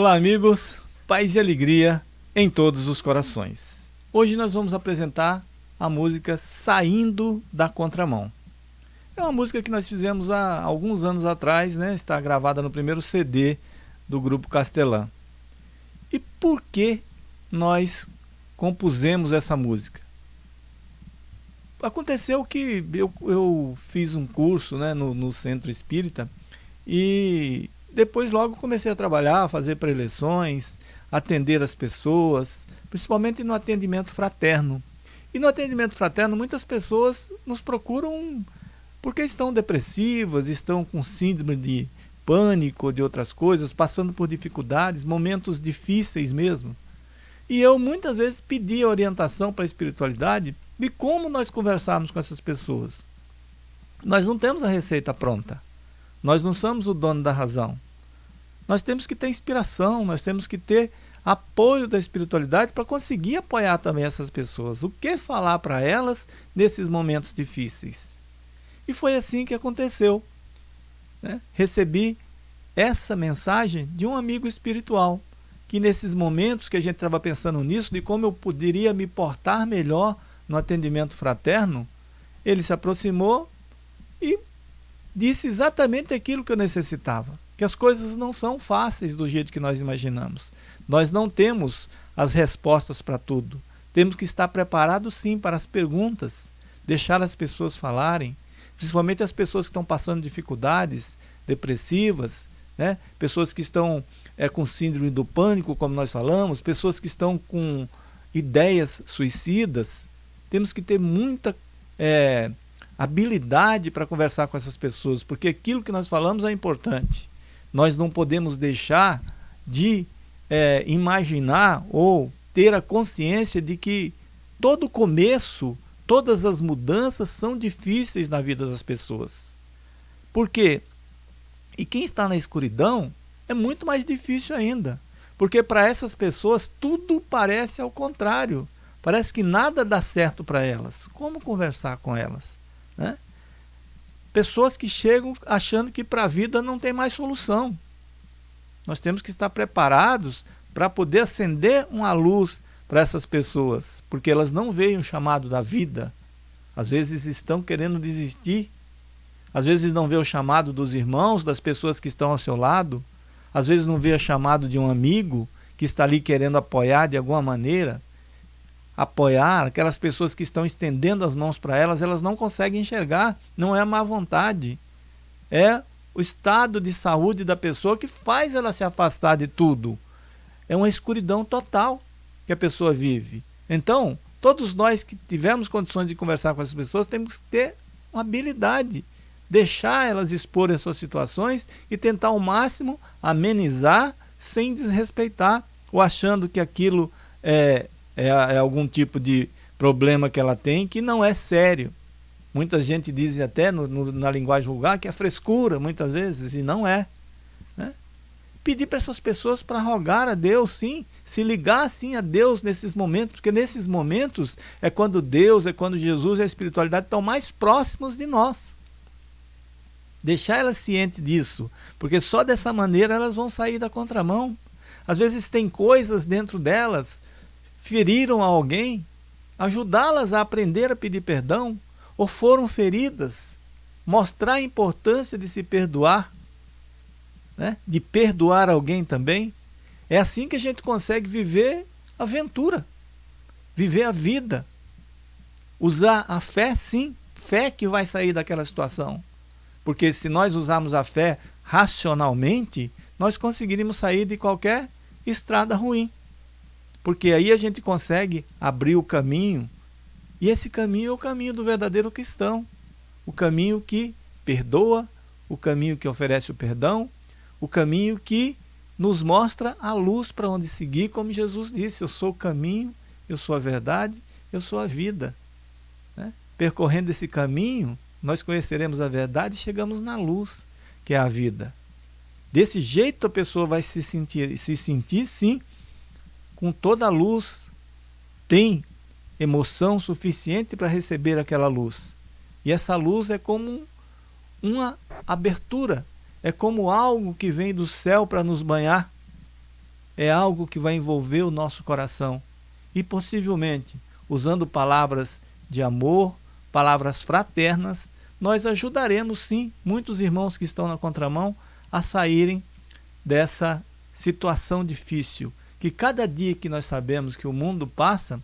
Olá, amigos, paz e alegria em todos os corações. Hoje nós vamos apresentar a música Saindo da Contramão. É uma música que nós fizemos há alguns anos atrás, né? está gravada no primeiro CD do Grupo Castelã. E por que nós compusemos essa música? Aconteceu que eu, eu fiz um curso né, no, no Centro Espírita e depois logo comecei a trabalhar, a fazer preleções, atender as pessoas, principalmente no atendimento fraterno. E no atendimento fraterno, muitas pessoas nos procuram porque estão depressivas, estão com síndrome de pânico, de outras coisas, passando por dificuldades, momentos difíceis mesmo. E eu muitas vezes pedi orientação para a espiritualidade de como nós conversarmos com essas pessoas. Nós não temos a receita pronta. Nós não somos o dono da razão. Nós temos que ter inspiração, nós temos que ter apoio da espiritualidade para conseguir apoiar também essas pessoas. O que falar para elas nesses momentos difíceis? E foi assim que aconteceu. Né? Recebi essa mensagem de um amigo espiritual, que nesses momentos que a gente estava pensando nisso, de como eu poderia me portar melhor no atendimento fraterno, ele se aproximou e disse exatamente aquilo que eu necessitava que as coisas não são fáceis do jeito que nós imaginamos. Nós não temos as respostas para tudo. Temos que estar preparados sim para as perguntas, deixar as pessoas falarem, principalmente as pessoas que estão passando dificuldades depressivas, né? pessoas que estão é, com síndrome do pânico, como nós falamos, pessoas que estão com ideias suicidas. Temos que ter muita é, habilidade para conversar com essas pessoas, porque aquilo que nós falamos é importante nós não podemos deixar de é, imaginar ou ter a consciência de que todo começo, todas as mudanças são difíceis na vida das pessoas. Por quê? E quem está na escuridão é muito mais difícil ainda. Porque para essas pessoas tudo parece ao contrário. Parece que nada dá certo para elas. Como conversar com elas? Né? Pessoas que chegam achando que para a vida não tem mais solução. Nós temos que estar preparados para poder acender uma luz para essas pessoas, porque elas não veem o chamado da vida. Às vezes estão querendo desistir, às vezes não vê o chamado dos irmãos, das pessoas que estão ao seu lado, às vezes não vê o chamado de um amigo que está ali querendo apoiar de alguma maneira apoiar, aquelas pessoas que estão estendendo as mãos para elas, elas não conseguem enxergar. Não é má vontade. É o estado de saúde da pessoa que faz ela se afastar de tudo. É uma escuridão total que a pessoa vive. Então, todos nós que tivermos condições de conversar com essas pessoas, temos que ter uma habilidade, deixar elas expor as suas situações e tentar ao máximo amenizar sem desrespeitar ou achando que aquilo é, é, é algum tipo de problema que ela tem que não é sério. Muita gente diz até no, no, na linguagem vulgar que é frescura, muitas vezes, e não é. Né? Pedir para essas pessoas para rogar a Deus, sim, se ligar sim a Deus nesses momentos, porque nesses momentos é quando Deus, é quando Jesus e a espiritualidade estão mais próximos de nós. Deixar elas cientes disso, porque só dessa maneira elas vão sair da contramão. Às vezes tem coisas dentro delas feriram alguém, ajudá-las a aprender a pedir perdão, ou foram feridas, mostrar a importância de se perdoar, né? de perdoar alguém também. É assim que a gente consegue viver a aventura, viver a vida. Usar a fé, sim, fé que vai sair daquela situação. Porque se nós usarmos a fé racionalmente, nós conseguiríamos sair de qualquer estrada ruim. Porque aí a gente consegue abrir o caminho, e esse caminho é o caminho do verdadeiro cristão. O caminho que perdoa, o caminho que oferece o perdão, o caminho que nos mostra a luz para onde seguir, como Jesus disse, eu sou o caminho, eu sou a verdade, eu sou a vida. Né? Percorrendo esse caminho, nós conheceremos a verdade e chegamos na luz, que é a vida. Desse jeito a pessoa vai se sentir, se sentir sim, com toda a luz, tem emoção suficiente para receber aquela luz. E essa luz é como uma abertura, é como algo que vem do céu para nos banhar. é algo que vai envolver o nosso coração e possivelmente, usando palavras de amor, palavras fraternas, nós ajudaremos sim muitos irmãos que estão na contramão a saírem dessa situação difícil, que cada dia que nós sabemos que o mundo passa,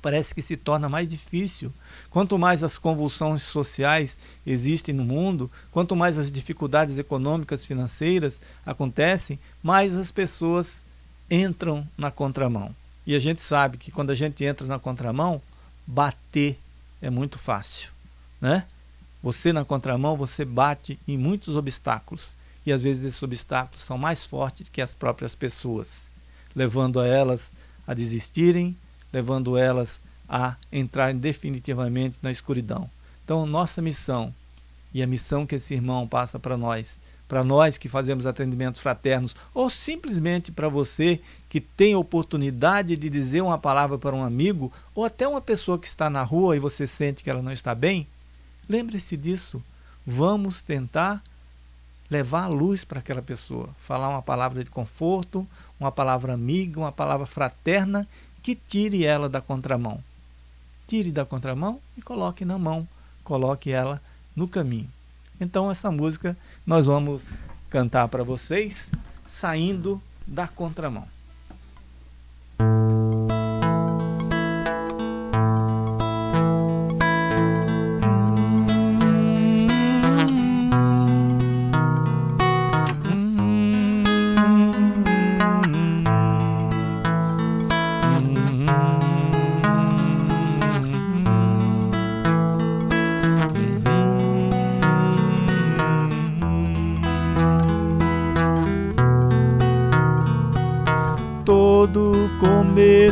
parece que se torna mais difícil. Quanto mais as convulsões sociais existem no mundo, quanto mais as dificuldades econômicas, financeiras acontecem, mais as pessoas entram na contramão. E a gente sabe que quando a gente entra na contramão, bater é muito fácil, né? Você na contramão, você bate em muitos obstáculos. E às vezes esses obstáculos são mais fortes que as próprias pessoas, levando a elas a desistirem, levando elas a entrarem definitivamente na escuridão. Então, nossa missão e a missão que esse irmão passa para nós, para nós que fazemos atendimentos fraternos, ou simplesmente para você que tem oportunidade de dizer uma palavra para um amigo, ou até uma pessoa que está na rua e você sente que ela não está bem, lembre-se disso. Vamos tentar levar a luz para aquela pessoa, falar uma palavra de conforto, uma palavra amiga, uma palavra fraterna que tire ela da contramão. Tire da contramão e coloque na mão, coloque ela no caminho. Então essa música nós vamos cantar para vocês, saindo da contramão.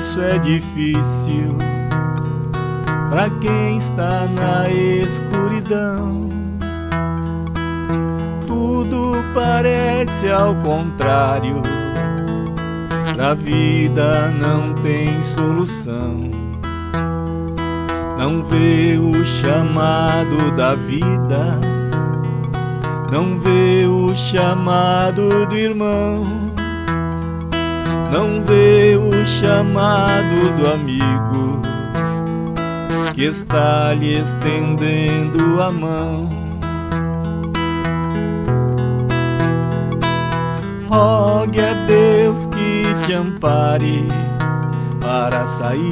Começo é difícil para quem está na escuridão. Tudo parece ao contrário, a vida não tem solução. Não vê o chamado da vida, não vê o chamado do irmão não vê o chamado do amigo que está lhe estendendo a mão. Rogue a Deus que te ampare para sair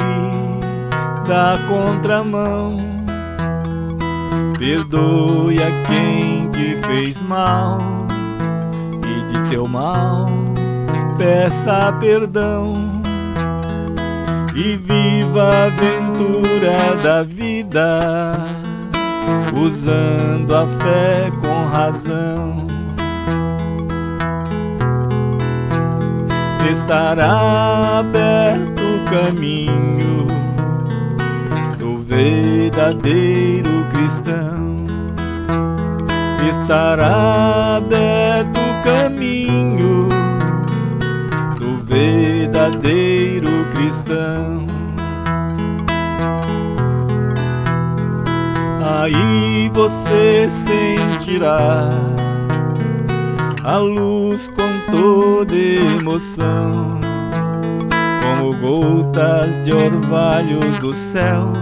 da contramão. Perdoe a quem te fez mal e de teu mal peça perdão e viva a aventura da vida, usando a fé com razão. Estará aberto o caminho do verdadeiro cristão. Estará aberto o caminho verdadeiro cristão. Aí você sentirá a luz com toda emoção, como gotas de orvalhos do céu,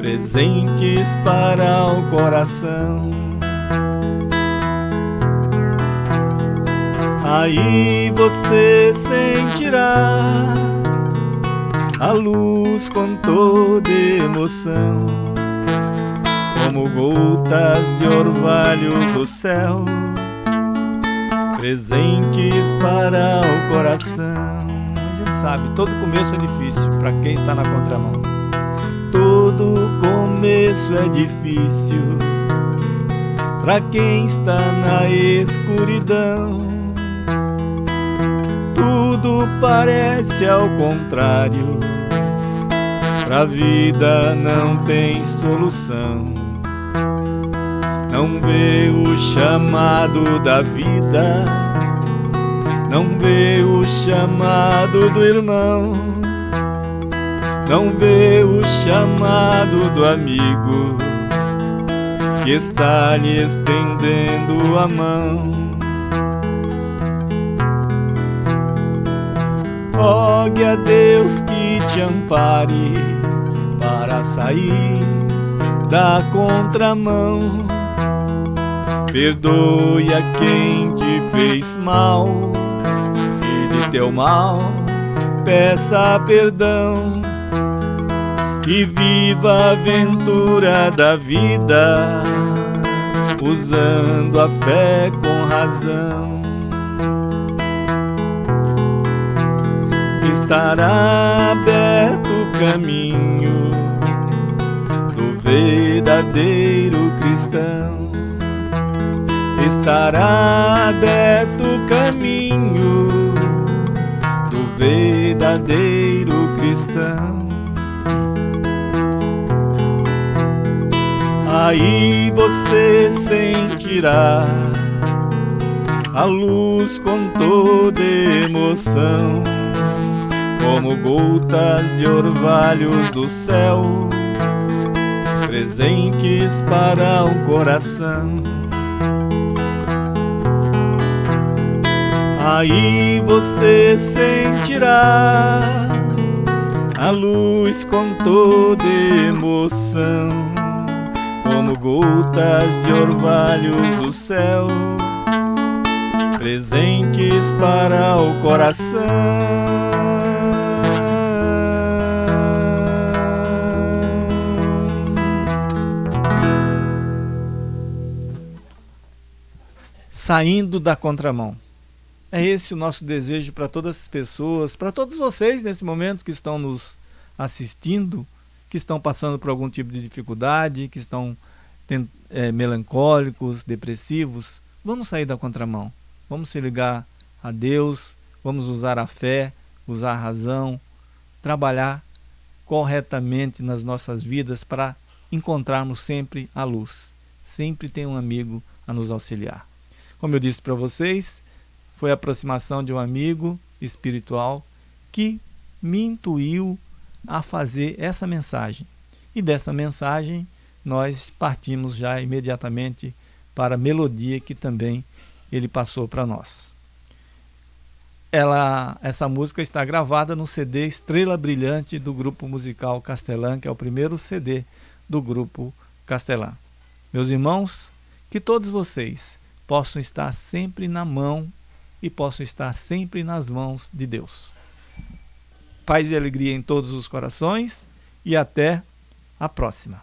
presentes para o coração. Aí você sentirá a luz com toda emoção, como gotas de orvalho do céu, presentes para o coração. A gente sabe, todo começo é difícil para quem está na contramão. Todo começo é difícil para quem está na escuridão tudo parece ao contrário. Pra vida não tem solução. Não vê o chamado da vida, não vê o chamado do irmão, não vê o chamado do amigo que está lhe estendendo a mão. Rogue a Deus que te ampare para sair da contramão. Perdoe a quem te fez mal e de teu mal peça perdão e viva a aventura da vida usando a fé com razão. Estará aberto o caminho do verdadeiro cristão. Estará aberto o caminho do verdadeiro cristão. Aí você sentirá a luz com toda emoção, como gotas de orvalhos do céu, presentes para o coração. Aí você sentirá a luz com toda emoção como gotas de orvalhos do céu, presentes para o coração. Saindo da contramão. É esse o nosso desejo para todas as pessoas, para todos vocês nesse momento que estão nos assistindo que estão passando por algum tipo de dificuldade, que estão é, melancólicos, depressivos, vamos sair da contramão. Vamos se ligar a Deus, vamos usar a fé, usar a razão, trabalhar corretamente nas nossas vidas para encontrarmos sempre a luz. Sempre tem um amigo a nos auxiliar. Como eu disse para vocês, foi a aproximação de um amigo espiritual que me intuiu a fazer essa mensagem. E dessa mensagem nós partimos já imediatamente para a melodia que também ele passou para nós. Ela, essa música está gravada no CD Estrela Brilhante do grupo musical Castelã, que é o primeiro CD do grupo Castelã. Meus irmãos, que todos vocês possam estar sempre na mão e possam estar sempre nas mãos de Deus paz e alegria em todos os corações e até a próxima.